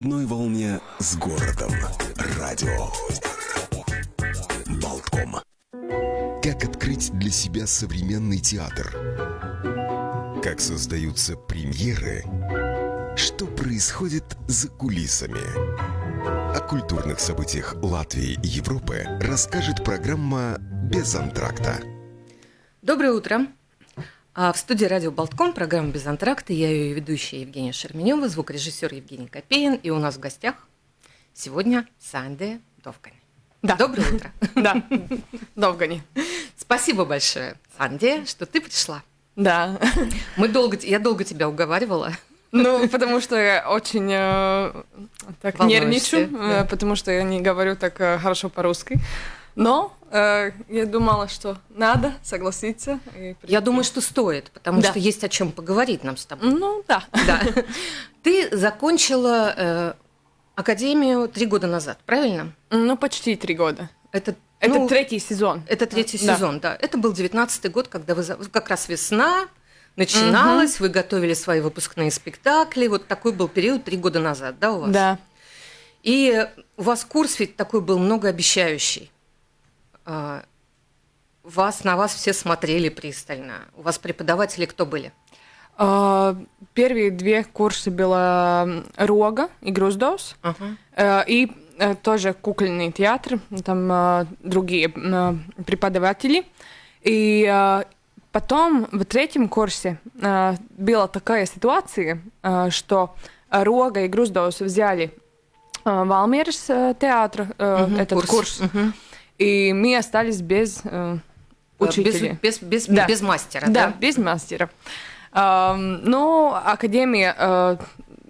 одной волне с городом. Радио. Болтком. Как открыть для себя современный театр? Как создаются премьеры? Что происходит за кулисами? О культурных событиях Латвии и Европы расскажет программа «Без антракта». Доброе утро. А в студии радио Болтком, программа «Без антракта». Я ее ведущая Евгения Шерменева, звукорежиссер Евгений Копеин. И у нас в гостях сегодня Санде Довгани. Да. Доброе утро. Да, Довгани. Спасибо большое, Санде, что ты пришла. Да. Мы долго, я долго тебя уговаривала. Ну, потому что я очень э, так Волнуешься, нервничаю, да. э, потому что я не говорю так э, хорошо по-русски. Но я думала, что надо согласиться. Я думаю, что стоит, потому Да. что есть о чем поговорить нам с тобой. Ну, да. Да. Ты закончила э, академию три года назад, правильно? Ну, почти три года. Это, Это ну, третий сезон. Это третий Да. сезон, да. Это был девятнадцатый год, когда вы как раз весна начиналась, вы готовили свои выпускные спектакли. Вот такой был период три года назад, да, у вас? Да. И у вас курс ведь такой был многообещающий. А, Вас на вас все смотрели пристально. У вас преподаватели кто были? Э, Первые две курсы было Рога и Груздовс. Э, И э, тоже кукольный театр, там э, другие преподаватели. И потом в третьем курсе была такая ситуация, что Рога и Груздовс взяли Валмерс э, театр, Мгм, этот курс, Мгм. И мы остались без э, учителя. Без, без, без, Да. без мастера, Да, да? без мастера. Эм, ну, Академия э,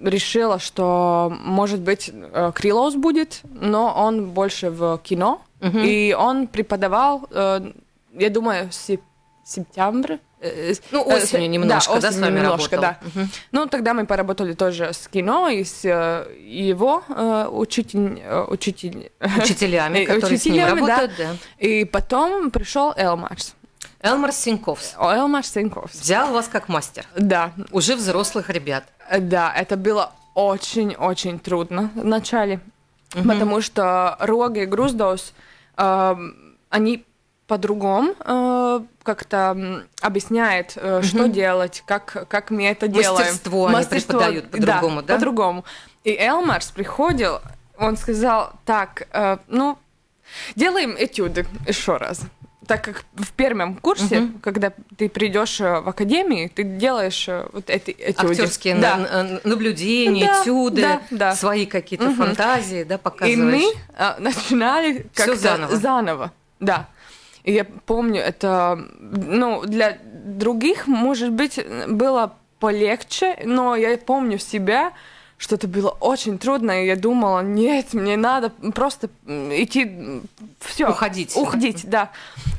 решила, что, может быть, э, Крилос будет, но он больше в кино. Мгм. И он преподавал, э, я думаю, сеп- сентябрь. Э, Ну, э, осенью с- немножко, да, с осенью вами немножко, работал. да. Ну, тогда мы поработали тоже с кино и с э, его э, учитель, э, учитель, Учителями, Э, которые с ним учителями, да. работают, да. И потом пришел Элмарс. Элмар Синьковс Элмарс Сенковс. взял вас как мастер. Да, Уже взрослых ребят. Да, это было очень-очень трудно в начале, потому что Рога и Груздос, эм, они по-другому э, как-то м, объясняют, э, что делать, как, как мы это делаем. Мастерство они преподают по-другому, да? по-другому. И Элмарс приходил, он сказал, так, э, ну, делаем этюды еще раз. Так как в первом курсе, когда ты придешь э, в академию, ты делаешь э, вот эти этюды. Актерские да. на- наблюдения, Да, этюды, да, да. свои какие-то фантазии, да, И показываешь. мы э, начинали как-то заново. заново. Да. Я помню, это, ну, для других, может быть, было полегче, но я помню себя, что это было очень трудно, и я думала, нет, мне надо просто идти, все. Уходить. Уходить, да.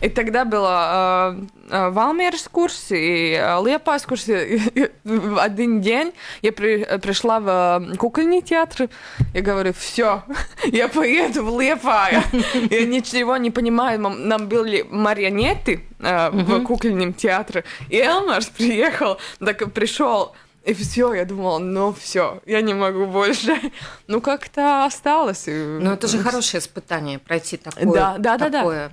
И тогда было э, э, Валмерс курс и э, Лепас курс. И- и в один день я при- пришла в э, кукольный театр, я говорю, все, я поеду в Лепая. Я ничего не понимаю, нам были марионеты э, в кукольном театре, и Элмарс приехал, так и пришел. И все, я думала, ну все, я не могу больше. Ну как-то осталось. Но это же хорошее испытание пройти такое. Да, да, да, да. такое.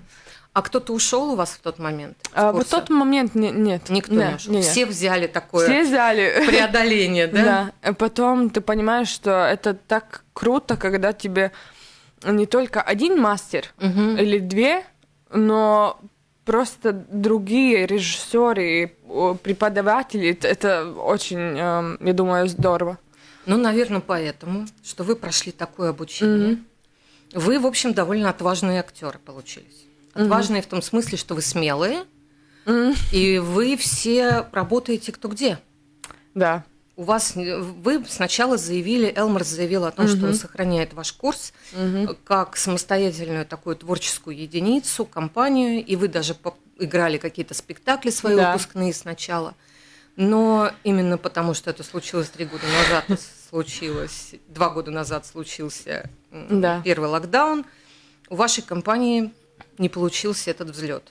А кто-то ушел у вас в тот момент? А, в тот момент не- нет. Никто Не, не ушел. не, не. Все взяли такое Все взяли. преодоление, да? Да. А потом ты понимаешь, что это так круто, когда тебе не только один мастер или две, но просто другие режиссеры преподаватели. Это- очень, эм, я думаю, здорово. Ну, наверное, поэтому, что вы прошли такое обучение. Вы, в общем, довольно отважные актеры получились. Отважные в том смысле, что вы смелые, и вы все работаете кто где. Да. У вас вы сначала заявили, Элмар заявил о том, что он сохраняет ваш курс как самостоятельную такую творческую единицу, компанию, и вы даже играли какие-то спектакли свои Да. выпускные сначала. Но именно потому, что это случилось три года назад, случилось два года назад случился Да. первый локдаун, у вашей компании не получился этот взлет.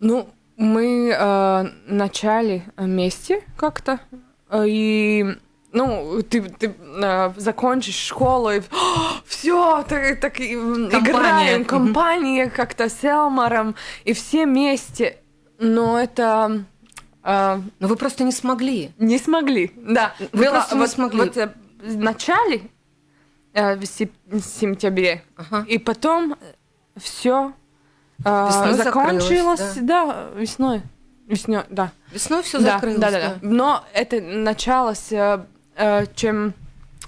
Ну, мы э, начали вместе как-то, э, и ну, ты, ты э, закончишь школу и все, так, так и, Компания. играем, компания как-то с Элмаром, и все вместе. Но это э, Но вы просто не смогли. не смогли. Да, Вы было просто не вот, смогли. вот, э, в начале, э, в сентябре, Ага. и потом все Весной закончилось, закрылось, да. весной. Весной, да. Весной все да, закрылось. да, да, да. Но это началось э, э, чем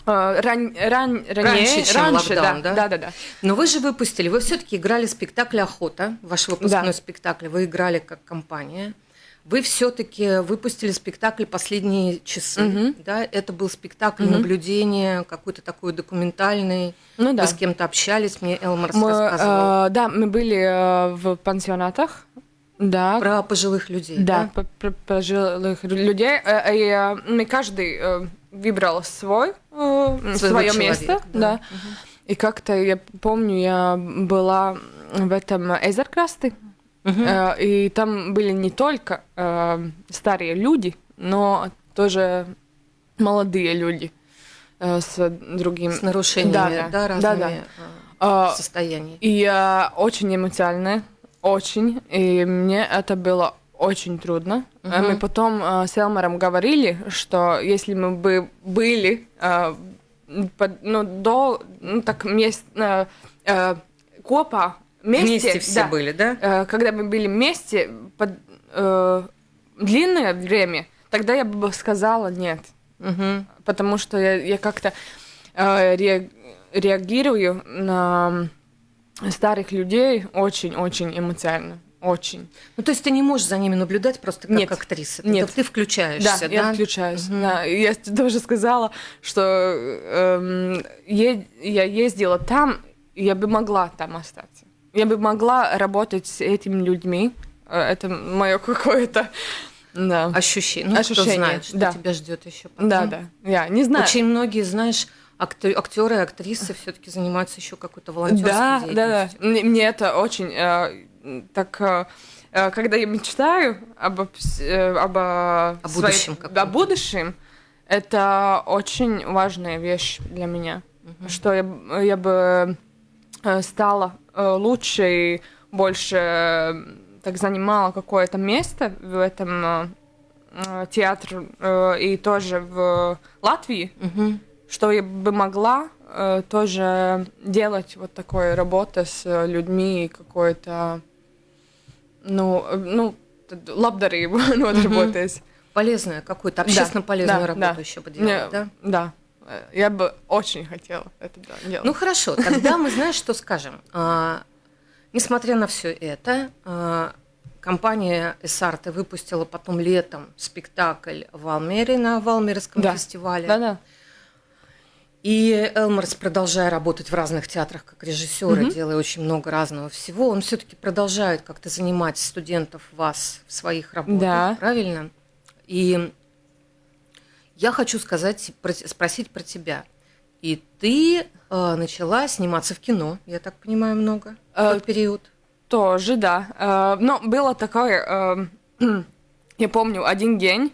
э, ран, ран, ранее, Раньше, чем локдаун, да? да, да, да. Но вы же выпустили, вы все-таки играли спектакль «Охота», ваш выпускной Да. спектакль, вы играли как компания. Вы все-таки выпустили спектакль «Последние часы». Мгм. Да? Это был спектакль Мгм. наблюдения, какой-то такой документальный. Ну да. Вы с кем-то общались, мне Элмар Мы, рассказывал. э, да, мы были в пансионатах. Да, Про пожилых людей. да, по- про пожилых людей. Э, И э, мы каждый э, выбрал свой, э, Своего свое человека, место. Да. И как-то я помню, я была в этом Эзеркрасты. Э, И там были не только э, старые люди, но тоже молодые люди э, с другим С нарушениями, Да, да, да. разными Да, да. э, состояниями. И э, очень эмоционально, очень. И мне это было очень трудно. Мгм. Мы потом э, с Элмаром говорили, что если мы бы были э, под- ну, до, ну, так, мест, э, э, копа вместе, Вместе все да, были, да? э, когда мы были вместе под э, длинное время, тогда я бы сказала нет, Мгм. потому что я, я как-то э, ре- реагирую на старых людей очень-очень эмоционально, очень. Ну, то есть ты не можешь за ними наблюдать просто как Нет. актриса. Нет. Это ты включаешься, да? я включаюсь. Да, и я тоже сказала, что эм, е- я ездила там, я бы могла там остаться. Я бы могла работать с этими людьми. Э, Это мое какое-то... Да. Ощущение. Ну, кто Ощущение, знает, что да. тебя ждет еще потом. Да, да. Я не знаю. Очень многие, знаешь, актеры и актрисы все-таки занимаются еще какой-то волонтерской Да, да, да. деятельностью. Мне, мне это очень э, так. э, э, когда я мечтаю об, э, об, э, О своей- будущем о будущем, это очень важная вещь для меня. Что я, я бы э, стала лучше и больше так занимала какое-то место в этом театре и тоже в Латвии Мгм. Что я бы могла э, тоже делать вот такой работы с э, людьми какой-то, ну, э, ну, т- labdarību nodarboties. Полезную какую-то, общественно полезную да, работу да. еще бы Не, делать, да? Да. Э, Я бы очень хотела это да, делать. Ну хорошо, тогда мы знаешь, что скажем. А, несмотря на все это, а, компания Эсарте выпустила потом летом спектакль в Алмере на Валмерском Да. фестивале. Да-да. И Элмерс, продолжая работать в разных театрах как режиссер, и делая очень много разного всего, он все-таки продолжает как-то занимать студентов вас в своих работах, Да. правильно? И я хочу сказать, про- спросить про тебя. И ты э, начала сниматься в кино, я так понимаю, много в Э, тот период. Тоже, да. Э, Но было такое, э, я помню, один день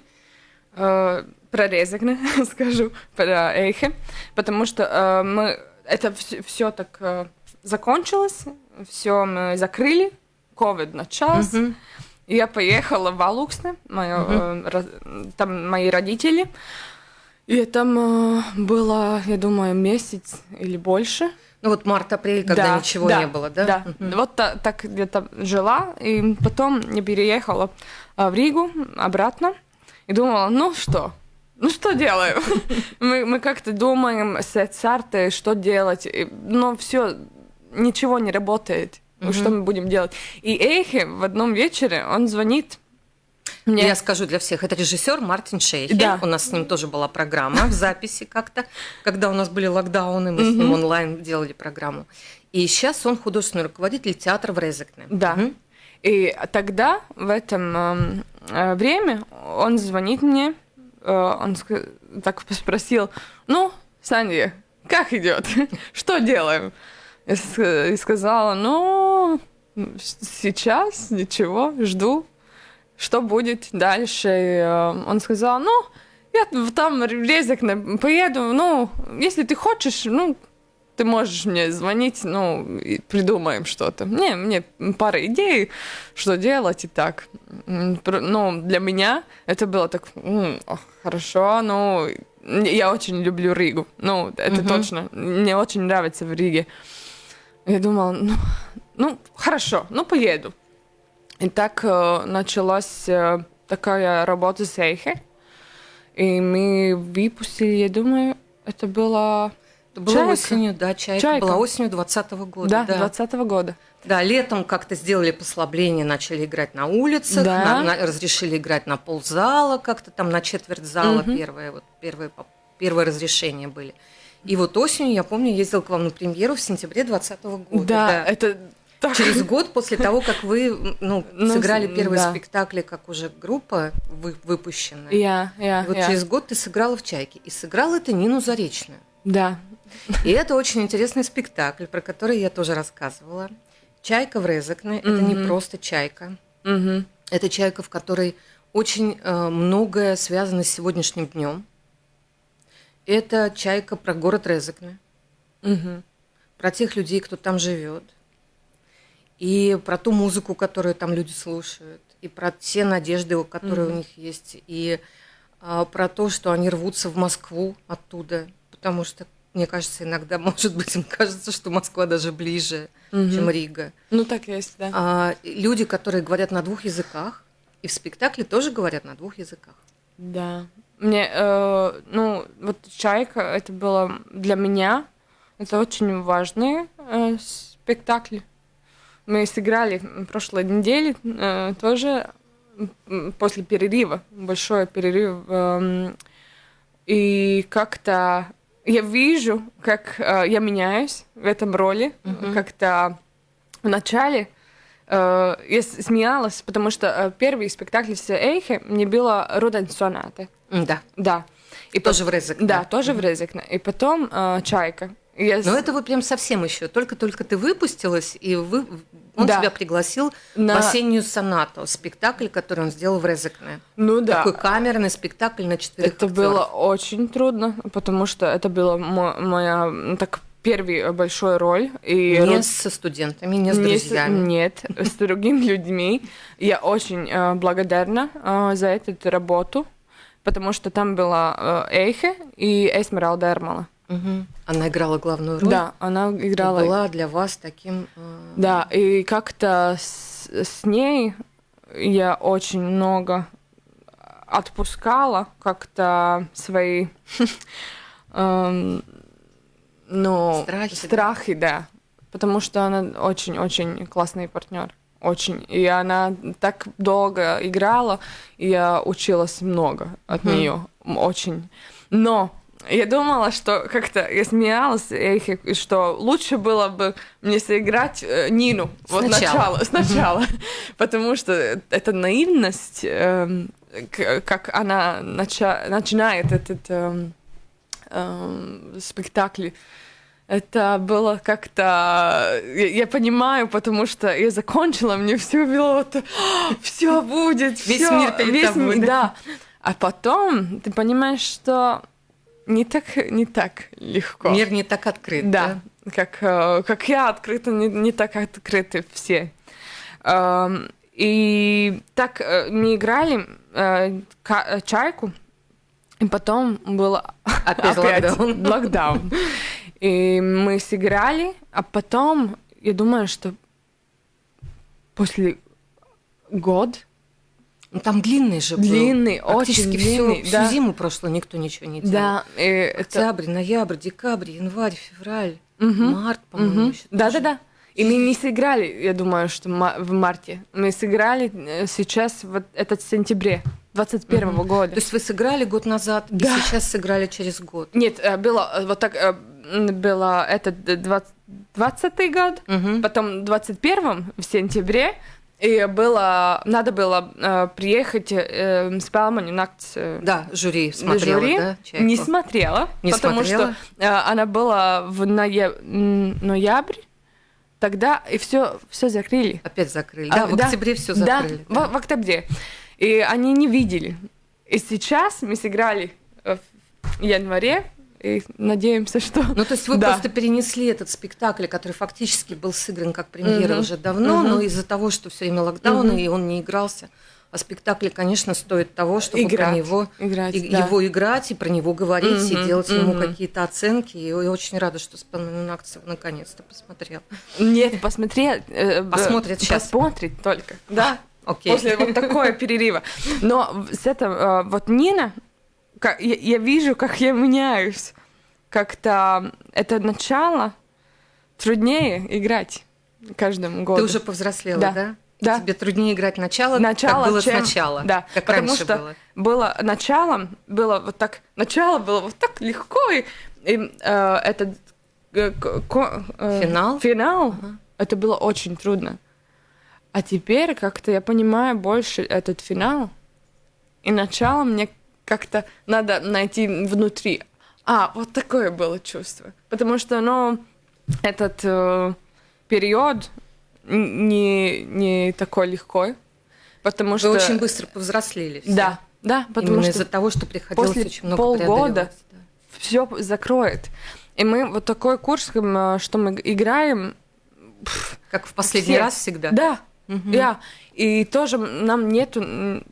э, про Резекне скажу, про Эйхе, потому что э, мы, это все так э, закончилось, все мы закрыли, ковид начался, и я поехала в Алуксне, моё, э, ро- там мои родители, и там э, было, я думаю, месяц или больше. Ну вот март-апрель, когда Да, ничего да, не было, да? Да. Мгм. Вот та- так где-то жила, и потом я переехала а, в Ригу обратно и думала, ну что, ну что делаем? мы, мы как-то думаем с Цартой, что делать, но все, ничего не работает. Ну, Что мы будем делать? И Эйхе в одном вечере, он звонит мне. Я скажу для всех, это режиссер Мартин Шейхель. Да. У нас с ним тоже была программа в записи как-то, когда у нас были локдауны, мы с ним онлайн делали программу. И сейчас он художественный руководитель театра в Резекне. Да. Мгм. И тогда, в этом эм, э, время, он звонит мне, он ска- так спросил, ну, Саня, как идет? Что делаем? И сказала, ну, сейчас ничего, жду, что будет дальше. И, э, он сказал, ну, я там в Резекне поеду, ну, если ты хочешь, ну, ты можешь мне звонить, ну, придумаем что-то. Не, мне пара идей, что делать и так. Ну, для меня это было так, хорошо, ну, я очень люблю Ригу. Ну, это Мгм. точно. Мне очень нравится в Риге. Я думала, ну, ну, хорошо, ну, поеду. И так э, началась э, такая работа с Эйхе. И мы выпустили, я думаю, это было... Это было Чайка. осенью, да, чайка, Чайка. была осенью 20 года. Да, да. 20 года. Да, летом как-то сделали послабление, начали играть на улицах, Да. на- на- разрешили играть на ползала, как-то там на четверть зала Мгм. первые, вот первые, поп- первые разрешения были. И вот осенью, я помню, ездила к вам на премьеру в сентябре 2020 года. Да, это так... Через год после того, как вы ну, Ну, сыграли первые да. спектакли, как уже группа вы, выпущенная. Я, я, И вот я. через год ты сыграла в «Чайке». И сыграла ты Нину Заречную. Да. И это очень интересный спектакль, про который я тоже рассказывала. «Чайка в Резекне» – это не просто чайка. Это чайка, в которой очень э, многое связано с сегодняшним днем. Это чайка про город Резекне, Мгм. про тех людей, кто там живет, и про ту музыку, которую там люди слушают, и про те надежды, которые у них есть, и а, про то, что они рвутся в Москву оттуда, потому что, мне кажется, иногда, может быть, им кажется, что Москва даже ближе, чем Рига. Ну, так есть, да. А, люди, которые говорят на двух языках, и в спектакле тоже говорят на двух языках. Да. Мне, э, ну, вот «Чайка» это было для меня, это очень важный э, спектакль. Мы сыграли прошлой неделе э, тоже после перерыва, большой перерыв. эм, и как-то я вижу, как э, я меняюсь в этом роли. Как-то в начале э, я смеялась, потому что э, первый спектакль с Эйхе мне было «Руден сонаты». М, Да, Да. И тоже пот- в Резекне. Да, тоже в Резекне. И потом э, «Чайка». Я с- Но это вот прям совсем еще. Только-только ты выпустилась, и вы, он Да. тебя пригласил На- в осеннюю сонату, спектакль, который он сделал в Резекне. Ну да. Такой камерный спектакль на четырех Это актёров. было очень трудно, потому что это была мо- моя так первый большой роль. И не род- со студентами, не с Не с- друзьями. Нет, с другими людьми. Я очень э, благодарна э, за эту работу, потому что там была э, Эйхе и Эсмералда Эрмала. Мгм. Она играла главную роль. Да, она и играла. была для вас таким... э, Да, и как-то с, с ней я очень много отпускала как-то свои эм, ну, Страхи, да? страхи, да. Потому что она очень-очень классный партнер. Очень. И она так долго играла, и я училась много от Мгм. нее. Очень. Но я думала, что как-то я смеялась, Эйхе, что лучше было бы мне сыграть э, Нину. Вот Сначала. начало, сначала. Потому что эта наивность, к- как она нача- начинает этот эм, эм, спектакль, это было как-то... Я, я понимаю, потому что я закончила, мне все было вот... Все будет, Весь всё, мир перед весь тобой, ми- да? да. А потом ты понимаешь, что не так, не так легко. Мир не так открыт. Да, как, э, как я открыта, не, не так открыты все. Эм, И так э, мы играли э, чайку, и потом был Опять локдаун. локдаун. И мы сыграли, а потом, я думаю, что после год Ну, там длинный же был. Длинный, Практически очень всю, длинный, всю да. зиму прошлую никто ничего не делал. да, это Октябрь, ноябрь, декабрь, январь, февраль, Мгм. март, по-моему, Мгм. еще Да, тоже. да, да. И мы не сыграли, я думаю, что в марте. Мы сыграли э, сейчас, вот этот сентябре 21 года. То есть вы сыграли год назад, Да. и сейчас сыграли через год. Нет, э, было э, вот так, э, было этот э, 20 20 год, Мгм. потом 21 в сентябре, и было, надо было э, приехать э, с Палмани Накт Да, жюри смотрела, жюри. да, «Чайку»? не смотрела, Не потому смотрела? что э, она была в ноя- ноябре, тогда и все, все закрыли. Опять закрыли. А, Да, в октябре все закрыли. Да, в, в октябре. И они не видели. И сейчас мы сыграли э, в январе. И надеемся, что... Ну, то есть вы Да. просто перенесли этот спектакль, который фактически был сыгран как премьера Мгм. уже давно, Мгм. но из-за того, что все время локдауны, Мгм. и он не игрался. А спектакль, конечно, стоит того, чтобы Играть, про него играть, и- да. его играть и про него говорить, и Мгм, делать ему мгм. какие-то оценки. И я очень рада, что Спанмен Акцев наконец-то посмотрел. Нет, посмотреть... э, Посмотрит щас. Посмотрит только, да. Окей. После вот такого перерыва. Но с этого, э, вот Нина, ка- я, я вижу, как я меняюсь. Как-то это начало труднее играть каждым годом. Ты уже повзрослела, Да. да? Да. Тебе труднее играть начало, Начало, как было чем- сначала. Да, как потому раньше что было. было началом, было вот так, начало было вот так легко, и, и, э, этот э, ко- э, Финал? финал, Ага. это было очень трудно. А теперь как-то я понимаю больше этот финал, и начало мне как-то надо найти внутри. А, вот такое было чувство. Потому что, ну, этот э, период не, не такой легко. Потому Вы что... очень быстро повзрослели. все. Да, да, потому Именно что из-за того, что приходилось после очень много полгода да. все закроет. И мы вот такой курс, м, что мы играем, Как в последний Все. раз всегда. да, Мгм. да. И тоже нам нету,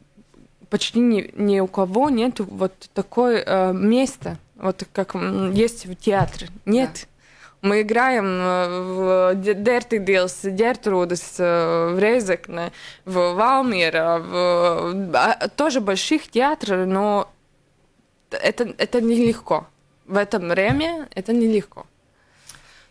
почти ни, ни у кого нету вот такое э, места, вот как есть в театре. Нет. Мы играем э, в Дерти Дилс, Дертрудес, э, в Резекне, в Валмира, в а, тоже больших театров, но это, это нелегко. В этом время это нелегко.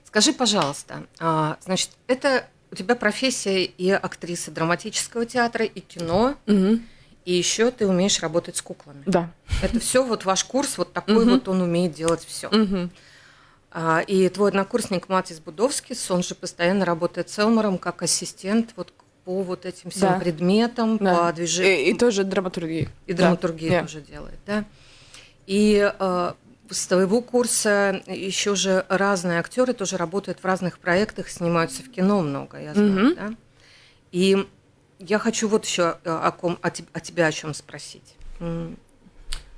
Скажи, пожалуйста, а, значит, это у тебя профессия и актриса драматического театра, и кино, Мгм. И еще ты умеешь работать с куклами. Да. Это все вот ваш курс, вот такой вот он умеет делать все. Мгм. И твой однокурсник Матис Будовскис, он же постоянно работает с Элмором как ассистент вот по вот этим всем Да. предметам, Да. по движению. И, и тоже драматургии. И Да. драматургию Да. тоже делает, да. И э, с твоего курса еще же разные актеры тоже работают в разных проектах, снимаются в кино много, я знаю, Мгм. да. И я хочу вот еще о, ком, о, теб- о тебя о чем спросить.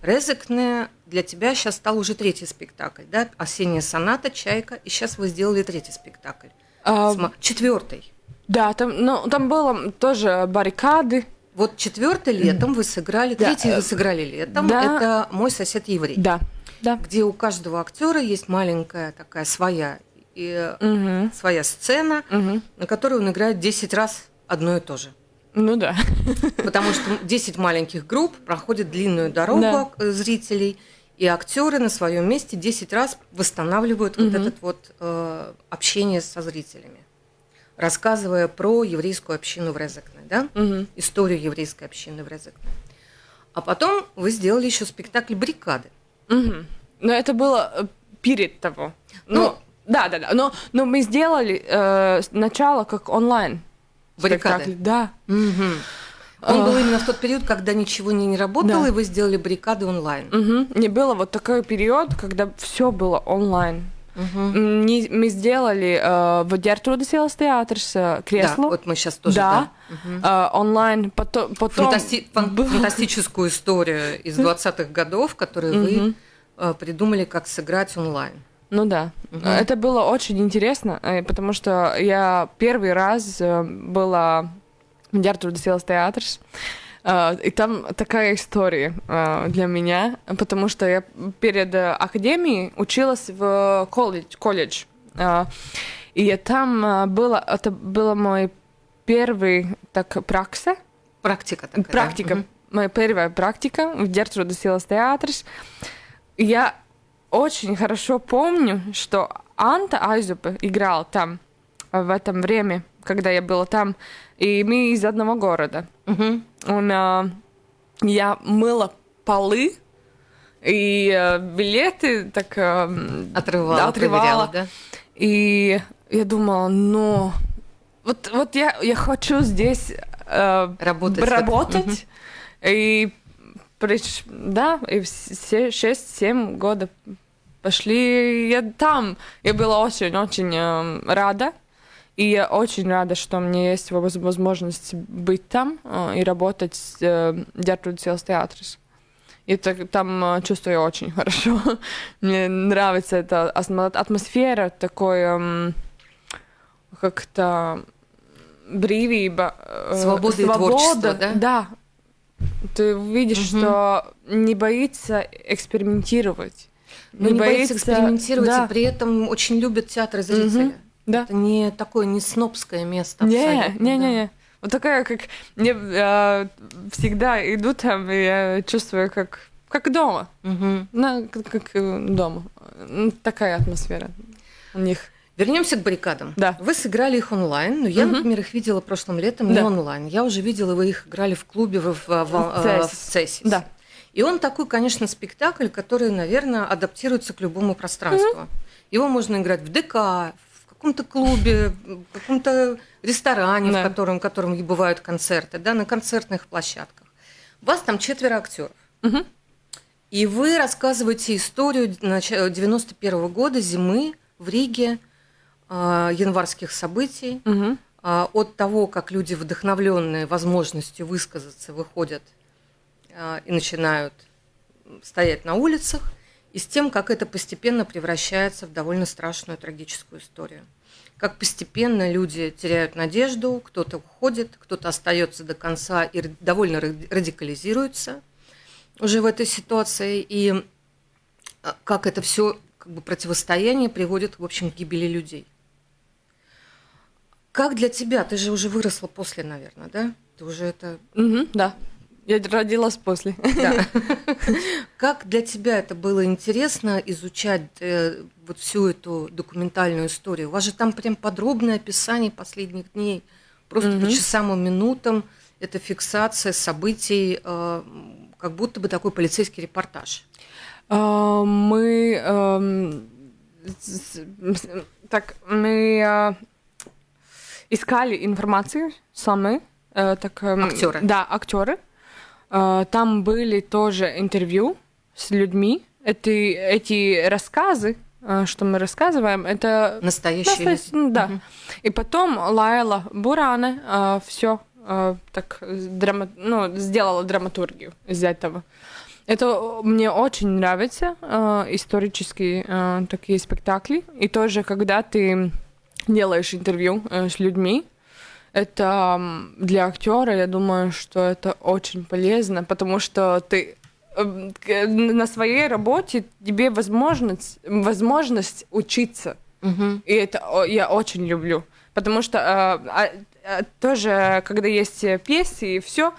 Резекне для тебя сейчас стал уже третий спектакль, да? Осенняя соната, Чайка, и сейчас вы сделали третий спектакль. А, Четвертый. да, там, ну, там было тоже баррикады. Вот четвертый летом вы сыграли, Да, третий э, вы сыграли летом. да. Это мой сосед еврей. Да. Да. где у каждого актера есть маленькая такая своя, и, Мгм. своя сцена, Мгм. на которой он играет 10 раз одно и то же. Ну да. Потому что 10 маленьких групп проходят длинную дорогу Да. э, зрителей, и актеры на своем месте 10 раз восстанавливают вот Мгм. этот вот э, общение со зрителями, рассказывая про еврейскую общину в Резекне, да? Мгм. историю еврейской общины в Резекне. А потом вы сделали еще спектакль «Баррикады». Мгм. Но это было э, перед того. Ну, Ну, да, да, да. Но, но мы сделали э, начало как онлайн. Баррикады. спектакль. Да. Мгм. Он был именно в тот период, когда ничего не, не работало, Да. и вы сделали баррикады онлайн. Мгм. Не было вот такой период, когда все было онлайн. М, не- мы сделали э, в Дертруда Силас театр с э, Да, кресло. вот мы сейчас тоже. да. да. Мгм. э, онлайн. Потом, потом Фантасти- фан- Фантастическую историю из 20-х годов, которую вы Мгм. э, придумали, как сыграть онлайн. Ну да. Мгм. Это было очень интересно, э, потому что я первый раз э, была в Дертруда Силас театр. Э, И там такая история для меня, потому что я перед академией училась в колледж. колледж. И там было, это было мой первый так пракса, Практика такая. да? практика, Мгм. моя первая практика в Дертруда Силас театр. Я очень хорошо помню, что Анта Айзупе играл там э, в этом время, когда я была там, и мы из одного города. Мгм. Он, э, я мыла полы, и э, билеты так э, Отрывала, проверяла, да? И я думала, ну, вот, вот я, я хочу здесь э, Работать. работать. И приш- да, и все 6-7 года пошли я там. Я была очень-очень э, рада. И я очень рада, что мне есть воз- возможность быть там э, и работать с э, Gertrude Sales Theatres. И так, там э, чувствую очень хорошо. Мне нравится эта атмо- атмосфера, такой эм, как-то брīvība, э, Свобода творчество, да? Да. Ты видишь, Мгм. что не боится экспериментировать. Ну, не, боится экспериментировать, да. и при этом очень любят театр и зрители. Да. Это не такое не снобское место. Не, не, не, не. Вот такая, как мне э, всегда иду там, и я чувствую, как, как дома. Мгм. На, как, как, э, дома. Такая атмосфера у них. Вернемся к баррикадам. Да. Вы сыграли их онлайн, но я, Мгм. например, их видела прошлым летом не Да. онлайн. Я уже видела, вы их играли в клубе в, в, в, В э, в. Цесис. Да. И он такой, конечно, спектакль, который, наверное, адаптируется к любому пространству. Его можно играть в ДК, в каком-то клубе, в каком-то ресторане, Да. в котором, в котором и бывают концерты, да, на концертных площадках. У вас там четверо актеров. Мгм. И вы рассказываете историю нач- 91 года, зимы в Риге, а, январских событий, Мгм. а, от того, как люди, вдохновленные возможностью высказаться, выходят и начинают стоять на улицах, и с тем, как это постепенно превращается в довольно страшную трагическую историю. Как постепенно люди теряют надежду, кто-то уходит, кто-то остается до конца и довольно ради- радикализируется уже в этой ситуации, и а, как это все как бы противостояние приводит, в общем, к гибели людей. Как для тебя? Ты же уже выросла после, наверное, да? Ты уже это... Мгм, Да. Я родилась после. Да. Как для тебя это было интересно изучать э, вот всю эту документальную историю? У вас же там прям подробное описание последних дней, просто по Мгм. часам и минутам. Это фиксация событий, э, как будто бы такой полицейский репортаж. А, Мы эм, с- с- так мы э, искали информацию сами. э, так, эм, Актеры. Да, актеры. Э, Там были тоже интервью с людьми. Эти, эти рассказы, э, что мы рассказываем, это Настоящие Настоящ- ну, да. Мгм. И потом Лайла Буране все так драма, ну, сделала драматургию из этого. Это мне очень нравится, э, исторические э, такие спектакли. И тоже, когда ты делаешь интервью э, с людьми, это для актера, я думаю, что это очень полезно, потому что ты э, к- на своей работе тебе возможность, возможность учиться. Мгм. И это я очень люблю. Потому что э, а, а, тоже, когда есть пьесы и все,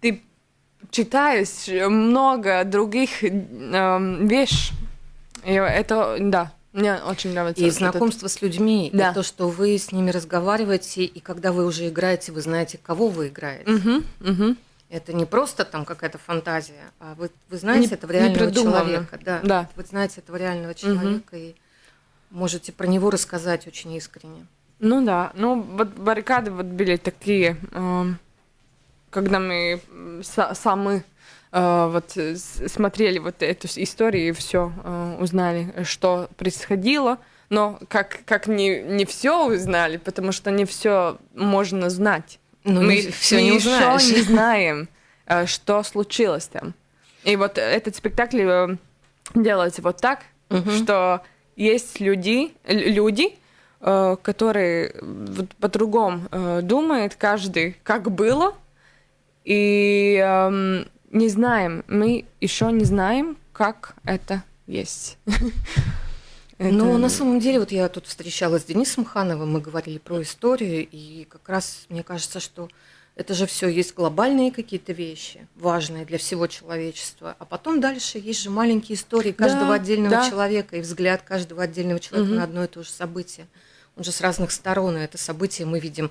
ты читаешь много других э, вещей. И это, да, мне очень нравится. И вот этот- знакомство с людьми, Да. и то, что вы с ними разговариваете, и когда вы уже играете, вы знаете, кого вы играете. Мгм, мгм. Это не просто там какая-то фантазия, а вы, вы знаете Не- этого реального человека. Да. Да. Вы знаете этого реального человека и можете про него рассказать очень искренне. Ну да, ну вот баррикады вот были такие, эм, когда мы сами вот э, смотрели вот эту историю и все узнали, что происходило, но как как не не все узнали, потому что не все можно знать. Ну, мы все не узнаешь. не знаем, э, что случилось там. И вот этот спектакль э, делается вот так, Мгм. что есть люди, люди, э, которые по-другому э, думают каждый, как было, и эм, не знаем, мы еще не знаем, как это есть. Но Это- на самом деле, вот я тут встречалась с Денисом Хановым, мы говорили про историю, и как раз мне кажется, что это же все есть глобальные какие-то вещи, важные для всего человечества. А потом дальше есть же маленькие истории каждого Да, отдельного да. человека и взгляд каждого отдельного человека Мгм. на одно и то же событие. Он же с разных сторон, и это событие мы видим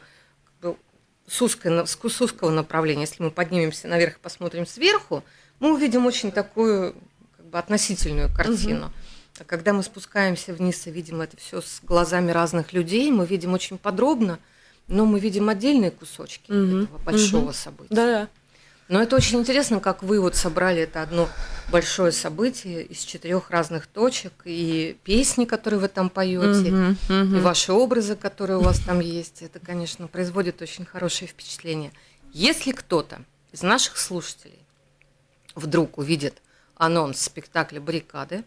с, узкой с узкого направления. Если мы поднимемся наверх и посмотрим сверху, мы увидим очень такую как бы относительную картину. А когда мы спускаемся вниз и видим это все с глазами разных людей, мы видим очень подробно, но мы видим отдельные кусочки Мгм, этого большого мгм. события. Да-да. Но это очень интересно, как вы вот собрали это одно большое событие из четырех разных точек, и песни, которые вы там поете, Мгм, и мгм. ваши образы, которые у вас там есть, это, конечно, производит очень хорошее впечатление. Если кто-то из наших слушателей вдруг увидит анонс спектакля «Баррикады»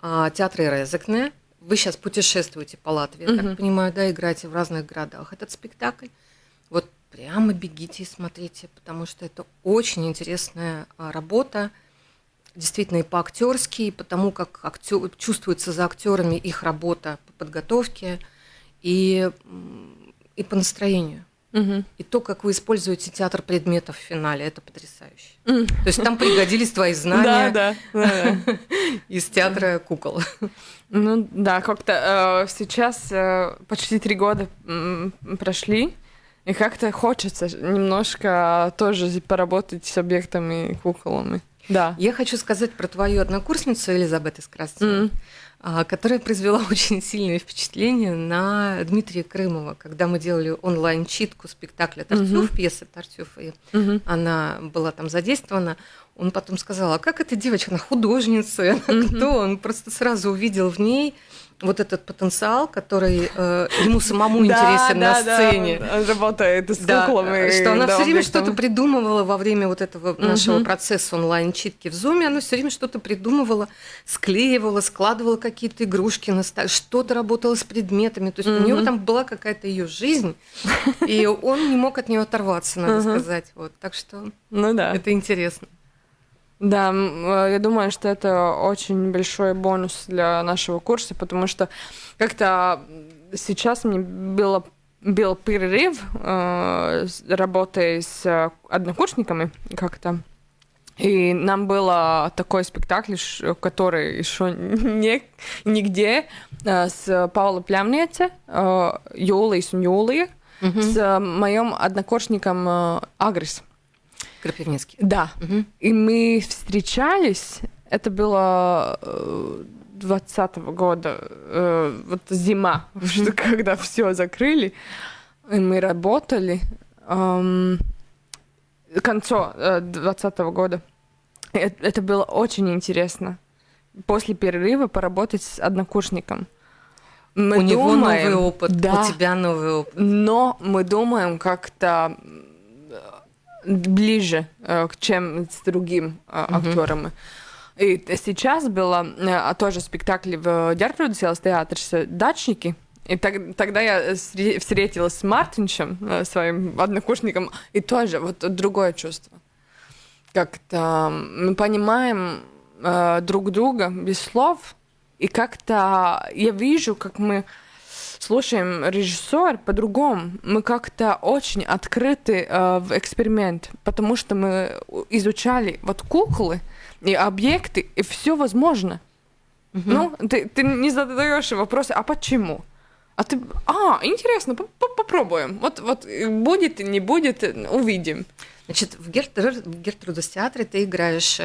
а, театра Резекне. Вы сейчас путешествуете по Латвии, я так понимаю, да, играете в разных городах этот спектакль. Прямо бегите и смотрите, потому что это очень интересная а, работа, действительно и по-актерски, и потому как актё- чувствуется за актерами их работа по подготовке и, и по настроению. Мгм. И то, как вы используете театр предметов в финале, это потрясающе. То есть там пригодились твои знания да, да, да. из театра кукол. Ну да, как-то э, сейчас э, почти три года м, прошли, и как-то хочется немножко тоже поработать с объектами и куколами. Да. Я хочу сказать про твою однокурсницу Элизабет из Красной, М. а, которая произвела очень сильное впечатление на Дмитрия Крымова, когда мы делали онлайн-читку спектакля Тартюф, пьесы Тартюф, и Мгм. она была там задействована. Он потом сказал, а как эта девочка, она художница, она кто? Он просто сразу увидел в ней вот этот потенциал, который э, ему самому интересен на Да, да, сцене. он работает с Да, куклами. что она да, все время что-то придумывала во время вот этого нашего процесса онлайн-читки в Зуме. Она все время что-то придумывала, склеивала, складывала какие-то игрушки на столе, что-то работала с предметами. То есть у нее Мгм. там была какая-то ее жизнь, и он не мог от нее оторваться, надо сказать. Вот. Так что Ну да. это интересно. Да, э, я думаю, что это очень большой бонус для нашего курса, потому что как-то сейчас мне было был перерыв, э, работая с э, однокурсниками как-то. И нам было такой спектакль, который еще не, нигде, э, с Паулой Плямнете, Юлией un Юлией, с моим однокурсником Агрис. Крапивницкий. Да. Мгм. И мы встречались, это было э, 20 года, э, вот зима, что когда все закрыли, и мы работали эм, к концу э, 20 года. И э- Это было очень интересно. После перерыва поработать с однокурсником. Мы у него думаем- новый опыт, Да. у тебя новый опыт. Но мы думаем как-то ближе, э, к чем с другим э, актерами. И т- сейчас было э, тоже спектакль в Гертрудес иелас театре «Дачники». И так- тогда я встретилась с Мартинчем, своим однокурсником, и тоже вот другое чувство. Как-то мы понимаем э, друг друга без слов, и как-то я вижу, как мы слушаем режиссер по-другому. Мы как-то очень открыты э, в эксперимент, потому что мы изучали вот куклы и объекты, и все возможно. Ну, ты, ты не задаешь вопросы, а почему? А ты, а, интересно, по- по- попробуем. Вот, вот э, будет, не будет, э, увидим. Значит, в, Гертрудас театре ты играешь...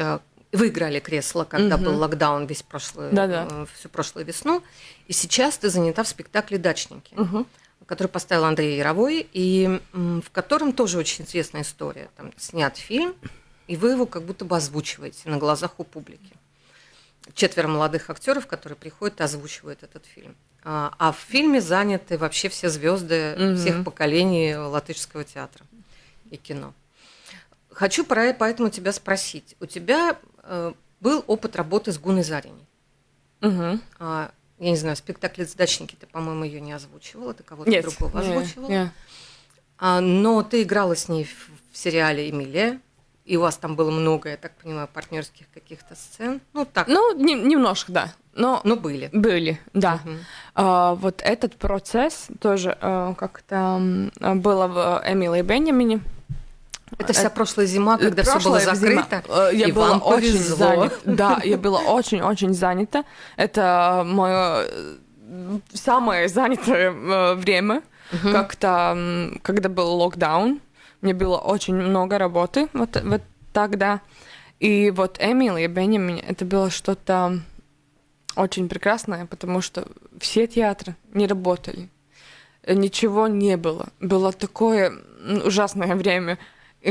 э, Вы играли кресло, когда Мгм. был локдаун весь прошлый, Да-да. э, всю прошлую весну. И сейчас ты занята в спектакле «Дачники», который поставил Андрей Яровой, и в котором тоже очень известная история. Там снят фильм, и вы его как будто бы озвучиваете на глазах у публики. Четверо молодых актеров, которые приходят и озвучивают этот фильм. А, а в фильме заняты вообще все звезды Мгм. всех поколений латышского театра и кино. Хочу поэтому тебя спросить. У тебя был опыт работы с Гуной Зариней. Мгм. А, я не знаю, спектакль «Дачники» ты, по-моему, ее не озвучивала, ты кого-то Нет, другого не, озвучивала. не. А, но ты играла с ней в, в сериале «Эмилия», и у вас там было много, я так понимаю, партнерских каких-то сцен. Ну, так, Ну, не- немножко, да. Но но были. были, да. Мгм. А, вот этот процесс тоже э, как-то было в Эмиле и Бенjamине. Это вся прошлая зима, когда все было Прошлая зима, закрыто. э, Я и была вам очень повезло. занята. Да, я была очень-очень занята. Это мое э, самое занятое э, время. Как-то, м, когда был локдаун, мне было очень много работы вот, вот тогда. И вот Эмили и Бенjamin, это было что-то очень прекрасное, потому что все театры не работали. Э, Ничего не было. Было такое ужасное время.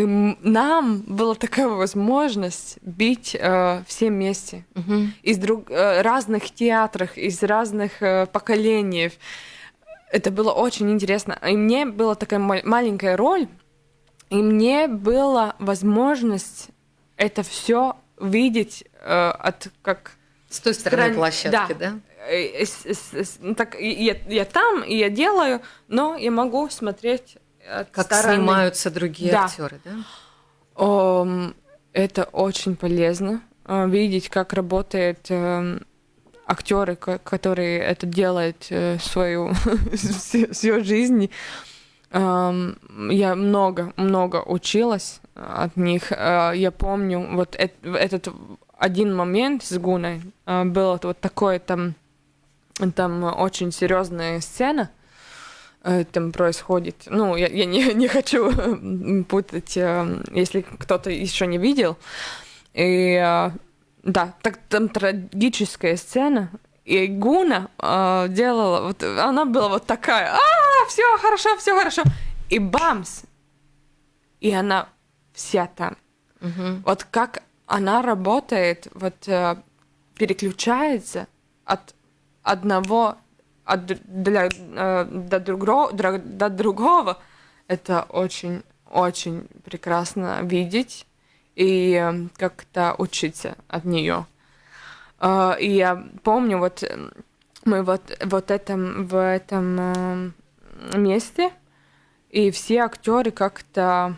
Нам была такая возможность быть э, все вместе Мгм. из друг, э, разных театрах, из разных э, поколений. Это было очень интересно. И мне была такая ма- маленькая роль, и мне была возможность это все видеть э, от как С той стороны Крайне- площадки, да? э, с- с- с- ну, так я, я там и я делаю, но я могу смотреть от Как стороны. снимаются другие Да. актеры, да? Это очень полезно э, видеть, как работают эм, актеры, ко- которые это делают э, свою всю, жизнь. Я много, много училась от них. Э, Я помню вот эт- этот один момент с Гуной э, было вот такое там там очень серьезная сцена там происходит. Ну, я, я не, не хочу путать, э, если кто-то еще не видел. И э, да, так там трагическая сцена. И Гуна э, делала, вот она была вот такая, а, все хорошо, все хорошо. И бамс! И она вся там. Мгм. Вот как она работает, вот э, переключается от одного от, для, э, до, другого, до другого, это очень, очень прекрасно видеть и э, как-то учиться от нее. Э, и я помню, вот мы вот, вот этом, в этом месте, и все актеры как-то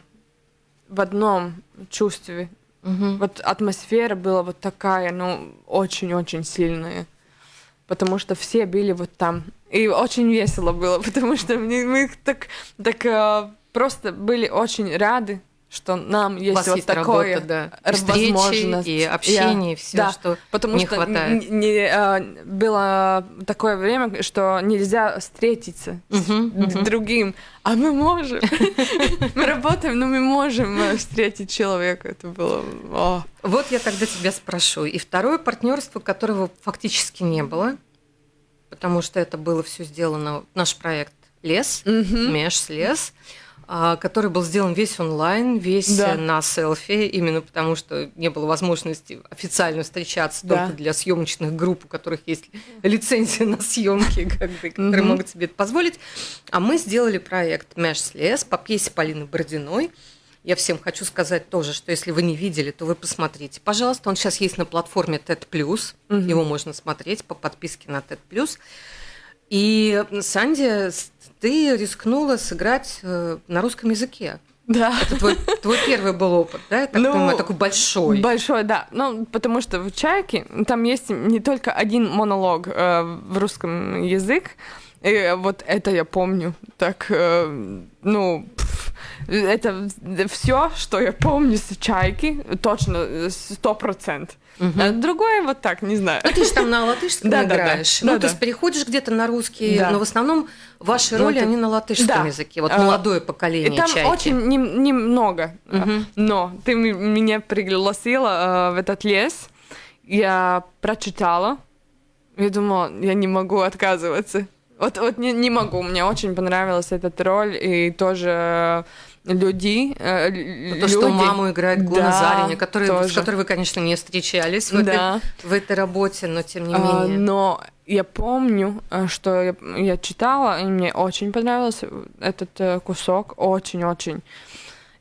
в одном чувстве. Мгм. Вот атмосфера была вот такая, ну, очень-очень сильная. Потому что все были вот там. И очень весело было, потому что мы, мы так, так э, просто были очень рады, что нам есть вот есть такое работа, да. И встречи, возможность. и общение, и Я- все, да, что Потому не что хватает. не, э, было такое время, что нельзя встретиться с Мгм, д- мгм. другим, а мы можем. Мы работаем, но мы можем э, встретить человека. Это было... Вот я тогда тебя спрошу. И второе партнерство, которого фактически не было, потому что это было все сделано, наш проект «Лес», Мгм. «Меж лес», а, который был сделан весь онлайн, весь Да. э, на селфи, именно потому что не было возможности официально встречаться Да. только для съемочных групп, у которых есть лицензия на съемки, как бы, которые могут себе это позволить. А мы сделали проект «Меж лес» по пьесе Полины Бородиной. Я всем хочу сказать тоже, что если вы не видели, то вы посмотрите. Пожалуйста, он сейчас есть на платформе TED+. Мгм. Его можно смотреть по подписке на TED+. И, Санди, ты рискнула сыграть э, на русском языке. Да. Это твой, твой первый был опыт, да? Я так Ну, понимаю, такой большой. Большой, да. Ну, потому что в «Чайке» там есть не только один монолог э, в русском язык, и вот это я помню. Так, э, ну, пф, это все, что я помню с «Чайки», точно, сто процентов. Мгм. А другое вот так, не знаю. Ну, ты же там на латышском Да, да, да. играешь. Да, ну, то да. есть переходишь где-то на русский, Да. но в основном ваши Ну, роли, это- они на латышском Да. языке. Вот А, молодое И поколение там чайки. очень нем- немного. Мгм. Но ты меня пригласила э, в этот лес. Я прочитала. Я думала, я не могу отказываться. Вот, вот не, не могу. Мне очень понравилась эта роль. И тоже люди. э, л- То, что люди. маму играет Гуна Да, Зариня, который, с которой вы, конечно, не встречались в, этой, Да. в этой работе, но тем не А, менее. но я помню, э, что я, я читала, и мне очень понравился этот э, кусок, очень-очень.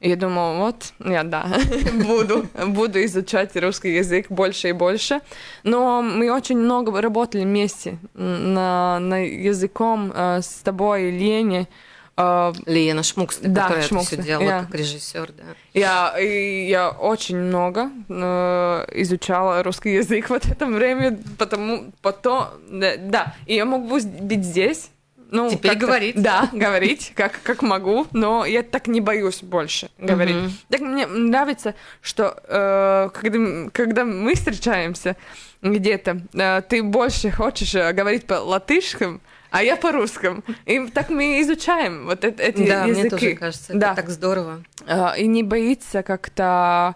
И я думала, вот, я да, буду, буду изучать русский язык больше и больше. Но мы очень много работали вместе на, на языком э, с тобой, Лене. Э, Лена Шмуксна, Да, которая это Шмуксна, все делала я. как режиссер, да. Я, и я очень много э, изучала русский язык в это время, потому потом, да, да, и я могу быть здесь. Ну, Теперь говорить. Да, говорить, как, как могу, но я так не боюсь больше говорить. Мгм. Так мне нравится, что э, когда, когда мы встречаемся где-то, э, ты больше хочешь э, говорить по латышскому, а я по русскому. И так мы изучаем вот эт- эти Да, языки. мне тоже кажется, это Да. так здорово. А, и не боится как-то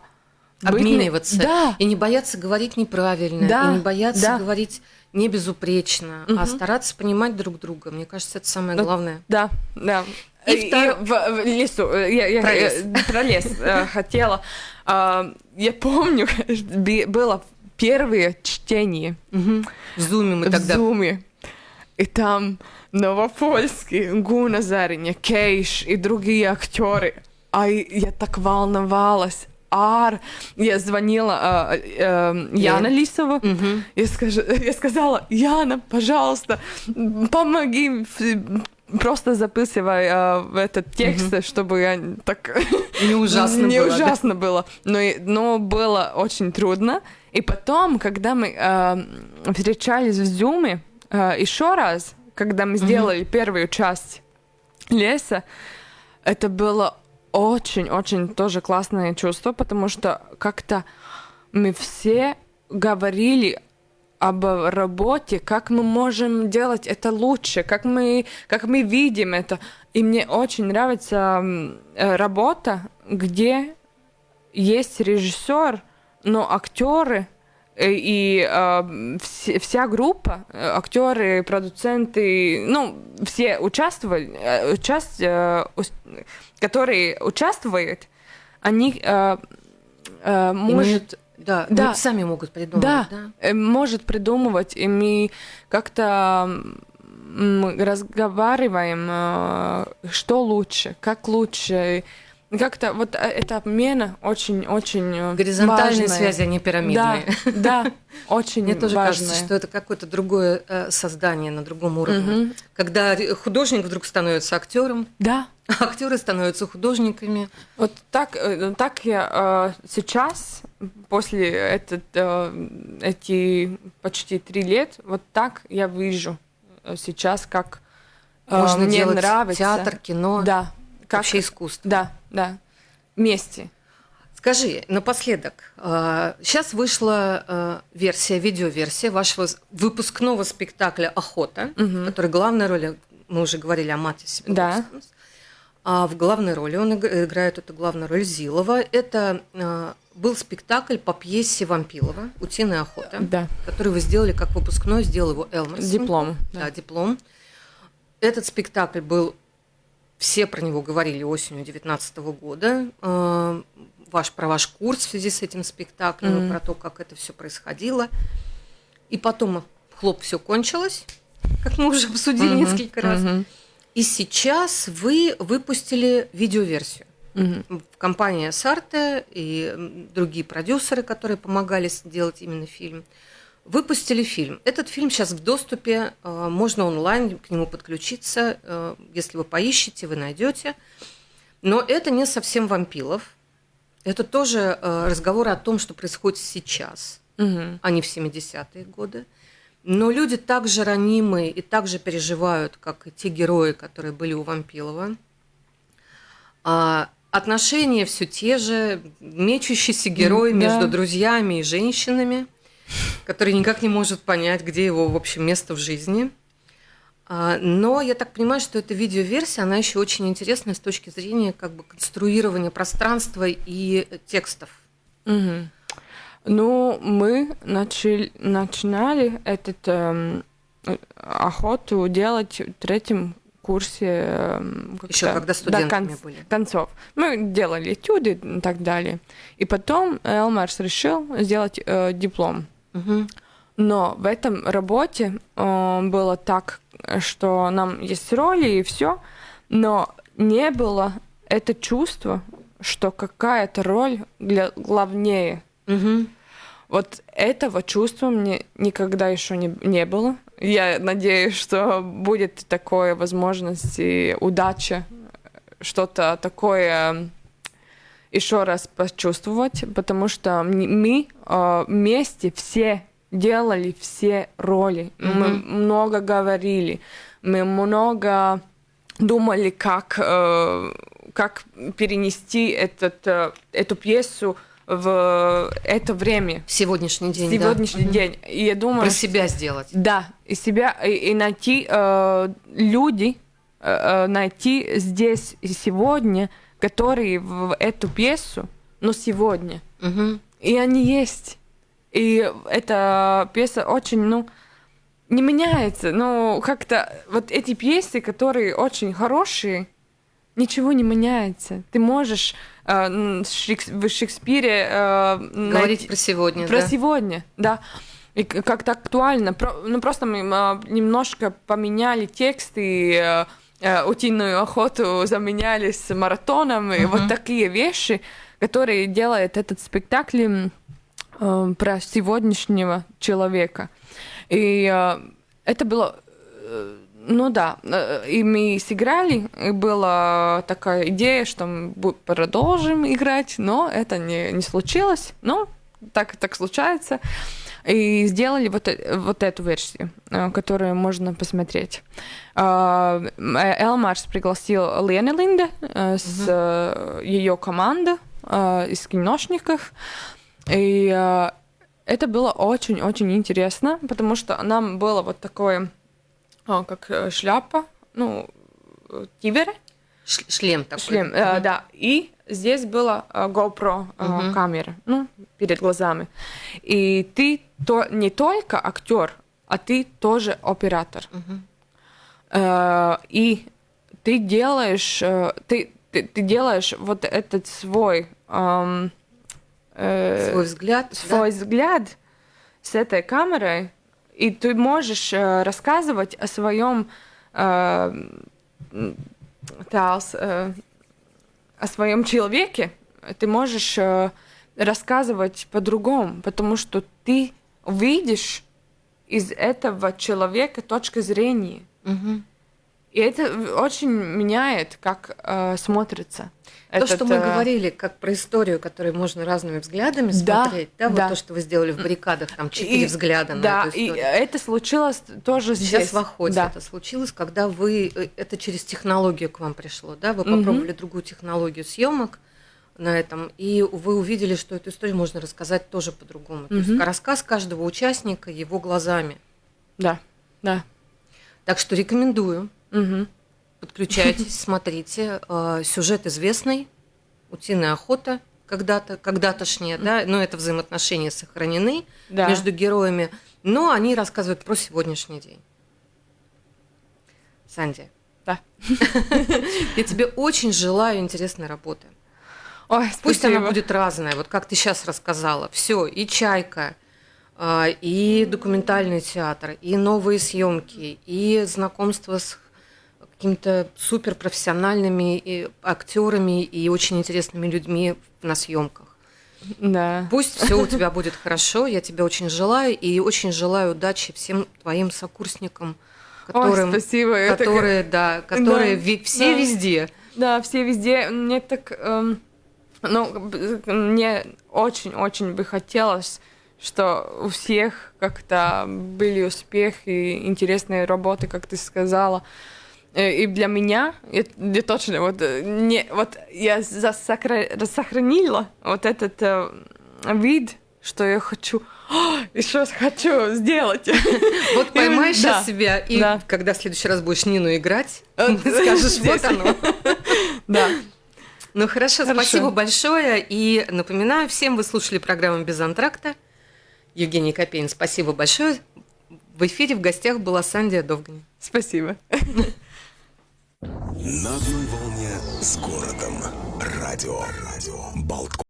быть Обмениваться. Да, И не бояться говорить неправильно, Да, и не бояться да. говорить не безупречно, а Мгм. стараться понимать друг друга. Мне кажется, это самое Ну, главное. да, да. И второ- в, в лесу, я, я- Про лес. э, про лес э, хотела. А, Я помню, было первое чтение В зуме мы в тогда Зуме. И там Новопольский, Гуна Зариня, Кейш и другие актеры. А я так волновалась. ар. Я звонила э, э, Яна Лисова. Мгм. Я, скажу, я сказала, Яна, пожалуйста, помоги, просто записывай э, этот текст, чтобы я так Не ужасно не было, да? ужасно было, но, но было очень трудно. И потом, когда мы э, встречались в Зуме еще раз, когда мы сделали первую часть леса, это было очень-очень тоже классное чувство, потому что как-то мы все говорили об работе, как мы можем делать это лучше, как мы, как мы видим это. И мне очень нравится э, работа, где есть режиссер, но актеры э, и э, вс- вся группа, э, актеры, продуценты, ну, все участвовали, э, участ- э, которые участвуют, они э, э, может, да, Да. ну, сами могут придумать, да, да? э, может придумывать, и мы как-то разговариваем, э, что лучше, как лучше. Как-то вот э, эта обмена очень-очень э, Горизонтальные важная. связи, а не Да, пирамидные. да, очень Мне тоже важная. кажется, что это какое-то другое э, создание на другом уровне. Мгм. Когда художник вдруг становится актером, Да, а актеры становятся художниками. Вот так, так я сейчас, после этот, эти почти три лет, вот так я вижу сейчас, как Можно мне делать нравится. театр, кино, Да, как, вообще искусство. да, да, вместе. Скажи, напоследок, сейчас вышла э, версия, видеоверсия вашего выпускного спектакля «Охота», в которой главная роль, мы уже говорили о Матисе. Да. А в главной роли он иг- играет эту главную роль Зилова. Это э, был спектакль по пьесе Вампилова «Утиная охота», Да, который вы сделали как выпускной, сделал его Элмерсон. диплом. Да, Да. диплом. Этот спектакль был, все про него говорили осенью 2019 года. Э, Ваш, про ваш курс в связи с этим спектаклем, Мгм. про то, как это все происходило. И потом, хлоп, все кончилось, как мы уже обсудили Мгм, несколько раз. мгм, И сейчас вы выпустили видеоверсию. мгм. В компании Сарте и другие продюсеры, которые помогали сделать именно фильм, выпустили фильм. Этот фильм сейчас в доступе, э, можно онлайн к нему подключиться. э, Если вы поищете, вы найдете. Но это не совсем вампилов. Это тоже э, разговор о том, что происходит сейчас, Мгм. а не в 70-е годы. Но люди так же ранимы и так же переживают, как и те герои, которые были у Вампилова. А отношения все те же, мечущийся герой М, между да. друзьями и женщинами, который никак не может понять, где его, в общем, место в жизни. А, Но я так понимаю, что эта видеоверсия, она еще очень интересная с точки зрения как бы конструирования пространства и текстов. Мгм. Ну, мы начали, начинали этот эм, охоту делать в третьем курсе. эм, Еще когда до студентами конц- были. концов. Мы делали этюды и так далее. И потом Элмарс решил сделать э, диплом. Мгм. Но в этом работе э, было так, что нам есть роли и все, но не было это чувство, что какая-то роль для главнее. Мгм. Вот этого чувства мне никогда еще не, не было. Я надеюсь, что будет такая возможность и удача что-то такое еще раз почувствовать, потому что мы э, вместе все делали все роли. Мы Мгм. много говорили, мы много думали, как, э, как перенести этот, э, эту пьесу в это время, В сегодняшний день, да. сегодняшний Мгм. день. И я думаю, Про себя сделать. да, и себя, и, и найти э, люди, э, э, найти здесь и сегодня, которые в эту пьесу, но сегодня. Мгм. И они есть. И эта пьеса очень, ну, не меняется. Ну, как-то вот эти пьесы, которые очень хорошие, ничего не меняется. Ты можешь э, Шекс- в Шекспире э, Говорить найти- про сегодня, про да. сегодня, да. И как-то актуально. Про- ну, просто мы а, немножко поменяли текст и э, э, утиную охоту заменяли с маратоном, и вот такие вещи, который делает этот спектакль э, про сегодняшнего человека. И э, это было, э, ну да, э, и мы сыграли, и была такая идея, что мы продолжим играть, но это не, не случилось, но так, так случается. И сделали вот, э- вот эту версию, э, которую можно посмотреть. А, э, Элмарс пригласил Лены Линде с ее командой э, из киношников. И это было очень-очень интересно, потому что нам было вот такое, а, как шляпа, ну, тиберы, Ш- шлем такой. шлем, э, да, и здесь была э, GoPro э, Мгм. камера, ну, перед глазами. И ты то, не только актер, а ты тоже оператор. Мгм. Э, и ты делаешь, э, ты, ты, ты делаешь вот этот свой, эм, э, Свой взгляд. да? свой взгляд с этой камерой, и ты можешь э, рассказывать о своем э, тās, э, о своем человеке, ты можешь э, рассказывать по-другому, потому что ты видишь из этого человека точка зрения. Мгм. И это очень меняет, как э, смотрится. То, этот, что мы э, говорили, как про историю, которую можно разными взглядами Да, смотреть, да, вот да. то, что вы сделали в баррикадах, там четыре и- взгляда на Да, эту и историю. это случилось тоже здесь. Сейчас в охоте Да. это случилось, когда вы э, это через технологию к вам пришло, да? Вы попробовали другую технологию съемок на этом, и вы увидели, что эту историю можно рассказать тоже по-другому. То есть рассказ каждого участника его глазами. Да, да. Так что рекомендую. Мгм. Подключайтесь, смотрите. Э, Сюжет известный. Утиная охота когда-то, когда-тошнее, да, но это взаимоотношения сохранены Да. между героями, но они рассказывают про сегодняшний день. Санди, Да. я тебе очень желаю интересной работы. Ой, Пусть спасибо. она будет разная, вот как ты сейчас рассказала. Все, и чайка, а, и документальный театр, и новые съемки, и знакомство с какими-то суперпрофессиональными и актерами и очень интересными людьми на съемках. Да. Пусть все у тебя будет хорошо, я тебе очень желаю, и очень желаю удачи всем твоим сокурсникам, которым, Ой, спасибо. это которые, да, которые Да, ви- все да. везде. Да, все везде. Мне так... эм, ну, мне очень-очень бы хотелось, что у всех как-то были успехи и интересные работы, как ты сказала. Э, И для меня, я точно, вот, э, не, вот я засохра- сохранила вот этот э, вид, что я хочу, еще хочу сделать. Вот поймай И- сейчас себя, и да. когда в следующий раз будешь Нину играть, Э, скажешь, вот оно. Да. Ну хорошо, Хорошо. спасибо большое. И напоминаю всем, вы слушали программу «Без антракта». Евгений Копейн, спасибо большое. В эфире в гостях была Сандия Довгань. Спасибо. На одной волне с городом. Радио. Радио. Болтком.